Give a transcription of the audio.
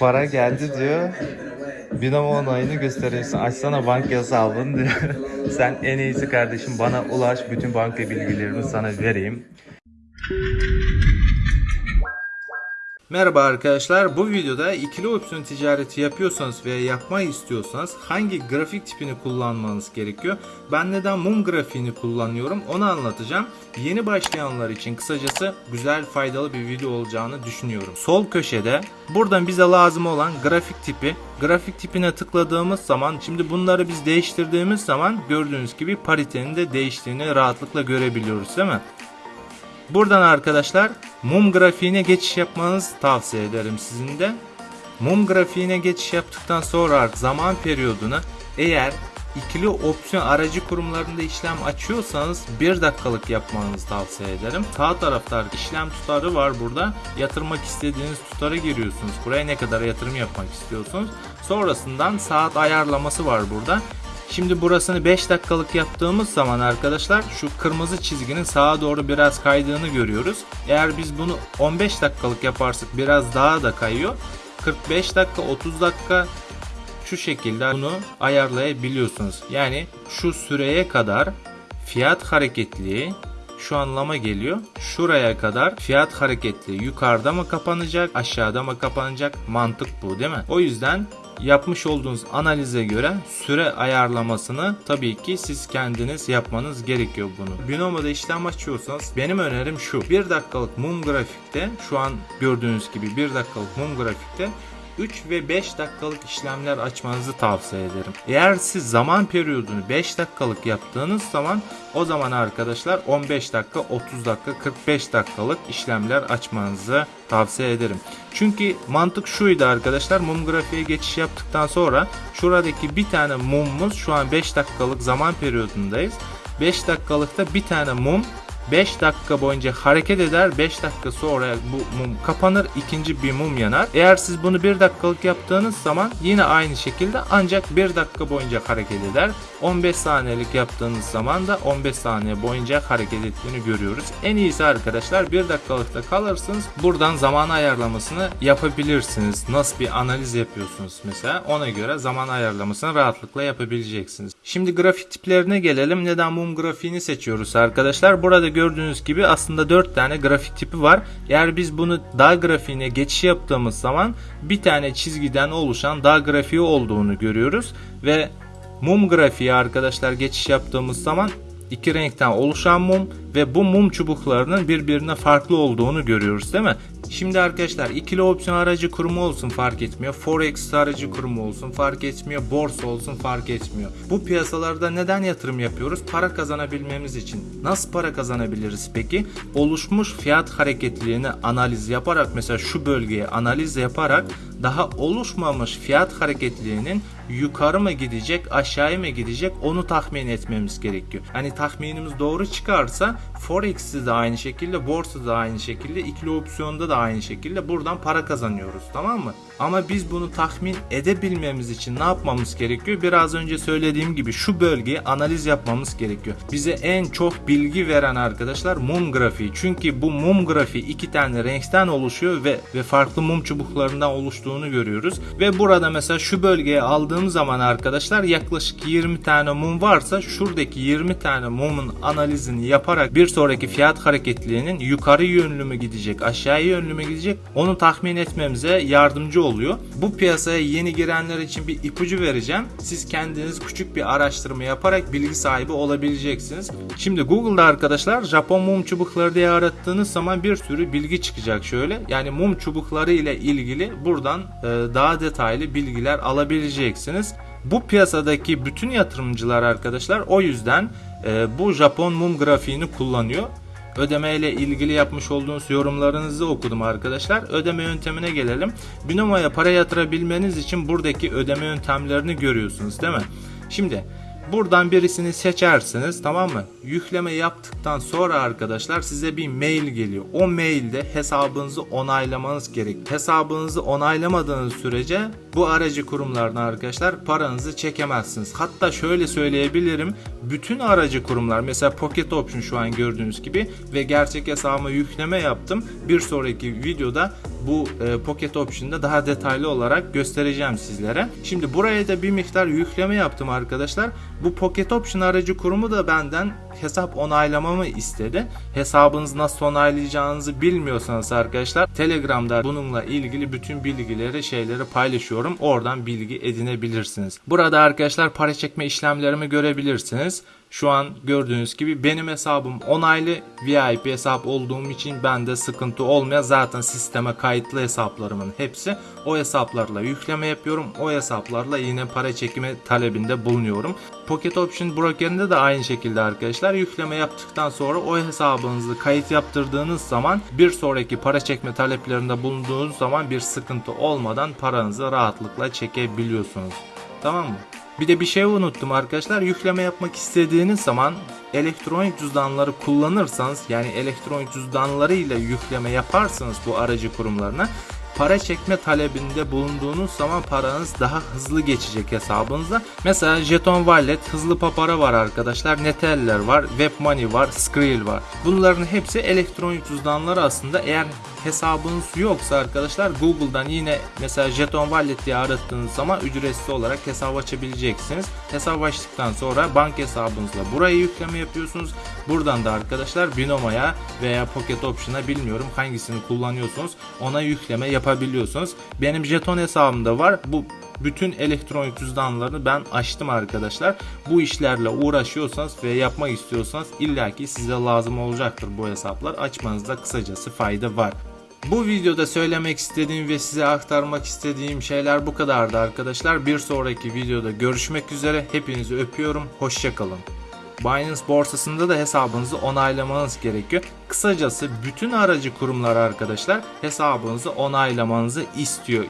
para geldi diyor. Binomo onayını gösteriyorsun. Açsana banka hesabını diyor. Sen en iyisi kardeşim bana ulaş. Bütün banka bilgilerimi sana vereyim. Merhaba arkadaşlar. Bu videoda ikili opsiyon ticareti yapıyorsanız veya yapmayı istiyorsanız hangi grafik tipini kullanmanız gerekiyor? Ben neden mum grafiğini kullanıyorum onu anlatacağım. Yeni başlayanlar için kısacası güzel faydalı bir video olacağını düşünüyorum. Sol köşede buradan bize lazım olan grafik tipi grafik tipine tıkladığımız zaman şimdi bunları biz değiştirdiğimiz zaman gördüğünüz gibi paritenin de değiştiğini rahatlıkla görebiliyoruz değil mi? Buradan arkadaşlar mum grafiğine geçiş yapmanızı tavsiye ederim sizin de. Mum grafiğine geçiş yaptıktan sonra zaman periyodunu eğer ikili opsiyon aracı kurumlarında işlem açıyorsanız 1 dakikalık yapmanızı tavsiye ederim. Sağ tarafta işlem tutarı var burada. Yatırmak istediğiniz tutarı giriyorsunuz. Buraya ne kadar yatırım yapmak istiyorsunuz. Sonrasından saat ayarlaması var burada. Şimdi burasını 5 dakikalık yaptığımız zaman arkadaşlar şu kırmızı çizginin sağa doğru biraz kaydığını görüyoruz. Eğer biz bunu 15 dakikalık yaparsak biraz daha da kayıyor. 45 dakika 30 dakika şu şekilde bunu ayarlayabiliyorsunuz. Yani şu süreye kadar fiyat hareketliği şu anlama geliyor. Şuraya kadar fiyat hareketli yukarıda mı kapanacak aşağıda mı kapanacak mantık bu değil mi? O yüzden yapmış olduğunuz analize göre süre ayarlamasını tabii ki siz kendiniz yapmanız gerekiyor bunu. Binomo'da işlem açıyorsanız benim önerim şu. 1 dakikalık mum grafikte şu an gördüğünüz gibi 1 dakikalık mum grafikte 3 ve 5 dakikalık işlemler açmanızı tavsiye ederim. Eğer siz zaman periyodunu 5 dakikalık yaptığınız zaman o zaman arkadaşlar 15 dakika, 30 dakika, 45 dakikalık işlemler açmanızı tavsiye ederim. Çünkü mantık şuydu arkadaşlar mum grafiğe geçiş yaptıktan sonra şuradaki bir tane mumumuz şu an 5 dakikalık zaman periyodundayız. 5 dakikalıkta bir tane mum 5 dakika boyunca hareket eder. 5 dakika sonra bu mum kapanır. ikinci bir mum yanar. Eğer siz bunu 1 dakikalık yaptığınız zaman yine aynı şekilde ancak 1 dakika boyunca hareket eder. 15 saniyelik yaptığınız zaman da 15 saniye boyunca hareket ettiğini görüyoruz. En iyisi arkadaşlar 1 dakikalıkta kalırsınız. Buradan zaman ayarlamasını yapabilirsiniz. Nasıl bir analiz yapıyorsunuz mesela ona göre zaman ayarlamasını rahatlıkla yapabileceksiniz. Şimdi grafik tiplerine gelelim. Neden mum grafiğini seçiyoruz arkadaşlar? Burada gördüğünüz gibi aslında 4 tane grafik tipi var. Eğer biz bunu dağ grafiğine geçiş yaptığımız zaman bir tane çizgiden oluşan dağ grafiği olduğunu görüyoruz ve mum grafiği arkadaşlar geçiş yaptığımız zaman iki renkten oluşan mum ve bu mum çubuklarının birbirine farklı olduğunu görüyoruz değil mi? Şimdi arkadaşlar ikili opsiyon aracı kurumu olsun fark etmiyor. Forex aracı kurumu olsun fark etmiyor. Borsa olsun fark etmiyor. Bu piyasalarda neden yatırım yapıyoruz? Para kazanabilmemiz için. Nasıl para kazanabiliriz peki? Oluşmuş fiyat hareketliliğini analiz yaparak mesela şu bölgeye analiz yaparak daha oluşmamış fiyat hareketliliğinin yukarı mı gidecek aşağıya mı gidecek onu tahmin etmemiz gerekiyor. Hani tahminimiz doğru çıkarsa Forex'te de aynı şekilde borsada da aynı şekilde ikili opsiyonda da aynı şekilde buradan para kazanıyoruz tamam mı? Ama biz bunu tahmin edebilmemiz için ne yapmamız gerekiyor? Biraz önce söylediğim gibi şu bölgeyi analiz yapmamız gerekiyor. Bize en çok bilgi veren arkadaşlar mum grafiği. Çünkü bu mum grafiği iki tane renkten oluşuyor ve ve farklı mum çubuklarından oluştuğunu görüyoruz. Ve burada mesela şu bölgeye aldığım zaman arkadaşlar yaklaşık 20 tane mum varsa şuradaki 20 tane mumun analizini yaparak bir sonraki fiyat hareketliliğinin yukarı yönlü mü gidecek, aşağı yönlü mü gidecek onu tahmin etmemize yardımcı oluyor. Bu piyasaya yeni girenler için bir ipucu vereceğim. Siz kendiniz küçük bir araştırma yaparak bilgi sahibi olabileceksiniz. Şimdi Google'da arkadaşlar Japon mum çubukları diye arattığınız zaman bir sürü bilgi çıkacak şöyle. Yani mum çubukları ile ilgili buradan e, daha detaylı bilgiler alabileceksiniz. Bu piyasadaki bütün yatırımcılar arkadaşlar o yüzden e, bu Japon mum grafiğini kullanıyor. Ödeme ile ilgili yapmış olduğunuz yorumlarınızı okudum arkadaşlar. Ödeme yöntemine gelelim. Binomo'ya para yatırabilmeniz için buradaki ödeme yöntemlerini görüyorsunuz değil mi? Şimdi Buradan birisini seçersiniz tamam mı? Yükleme yaptıktan sonra arkadaşlar size bir mail geliyor. O mailde hesabınızı onaylamanız gerek. Hesabınızı onaylamadığınız sürece bu aracı kurumlardan arkadaşlar paranızı çekemezsiniz. Hatta şöyle söyleyebilirim. Bütün aracı kurumlar mesela Pocket Option şu an gördüğünüz gibi ve gerçek hesabıma yükleme yaptım. Bir sonraki videoda bu e, Pocket Option'da daha detaylı olarak göstereceğim sizlere. Şimdi buraya da bir miktar yükleme yaptım arkadaşlar. Bu Pocket Option aracı kurumu da benden hesap onaylamamı istedi. Hesabınızı nasıl onaylayacağınızı bilmiyorsanız arkadaşlar Telegram'da bununla ilgili bütün bilgileri şeyleri paylaşıyorum. Oradan bilgi edinebilirsiniz. Burada arkadaşlar para çekme işlemlerimi görebilirsiniz. Şu an gördüğünüz gibi benim hesabım onaylı VIP hesap olduğum için bende sıkıntı olmuyor. Zaten sisteme kayıtlı hesaplarımın hepsi o hesaplarla yükleme yapıyorum. O hesaplarla yine para çekimi talebinde bulunuyorum. Pocket Option brokerinde de aynı şekilde arkadaşlar yükleme yaptıktan sonra o hesabınızı kayıt yaptırdığınız zaman bir sonraki para çekme taleplerinde bulunduğunuz zaman bir sıkıntı olmadan paranızı rahatlıkla çekebiliyorsunuz. Tamam mı? Bir de bir şey unuttum arkadaşlar. Yükleme yapmak istediğiniz zaman elektronik cüzdanları kullanırsanız yani elektronik cüzdanlarıyla yükleme yaparsanız bu aracı kurumlarına para çekme talebinde bulunduğunuz zaman paranız daha hızlı geçecek hesabınıza. Mesela Jeton Wallet, hızlı papara var arkadaşlar, Neteller var, Webmoney var, Skrill var. Bunların hepsi elektronik cüzdanları aslında. Eğer hesabınız yoksa arkadaşlar Google'dan yine mesela Jeton Wallet diye arattığınız zaman ücretsiz olarak hesap açabileceksiniz. Hesap açtıktan sonra bank hesabınızla buraya yükleme yapıyorsunuz. Buradan da arkadaşlar Binomo'ya veya Pocket Option'a bilmiyorum hangisini kullanıyorsunuz ona yükleme yapabiliyorsunuz. Benim jeton hesabımda var. Bu bütün elektronik cüzdanlarını ben açtım arkadaşlar. Bu işlerle uğraşıyorsanız ve yapmak istiyorsanız illaki size lazım olacaktır bu hesaplar. Açmanızda kısacası fayda var. Bu videoda söylemek istediğim ve size aktarmak istediğim şeyler bu kadardı arkadaşlar. Bir sonraki videoda görüşmek üzere. Hepinizi öpüyorum. Hoşçakalın. Binance borsasında da hesabınızı onaylamanız gerekiyor. Kısacası bütün aracı kurumlar arkadaşlar hesabınızı onaylamanızı istiyor.